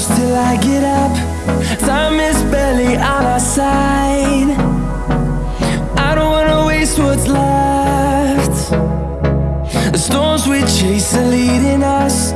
close till I get up. Time is barely on our side. I don't wanna waste what's left. The storms we chase are leading us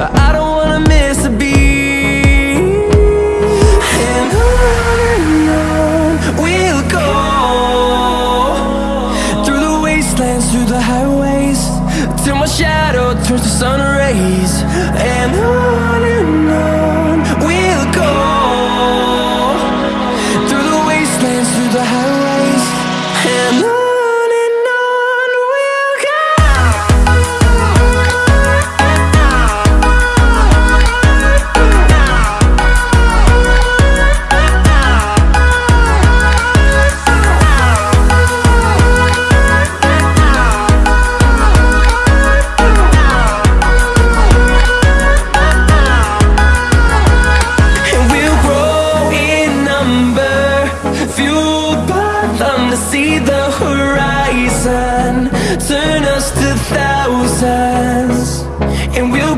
I don't wanna miss a beat. And on and on we'll go. Through the wastelands, through the highways Till my shadow turns to sun rays. And fueled by them to see the horizon Turn us to thousands. And we'll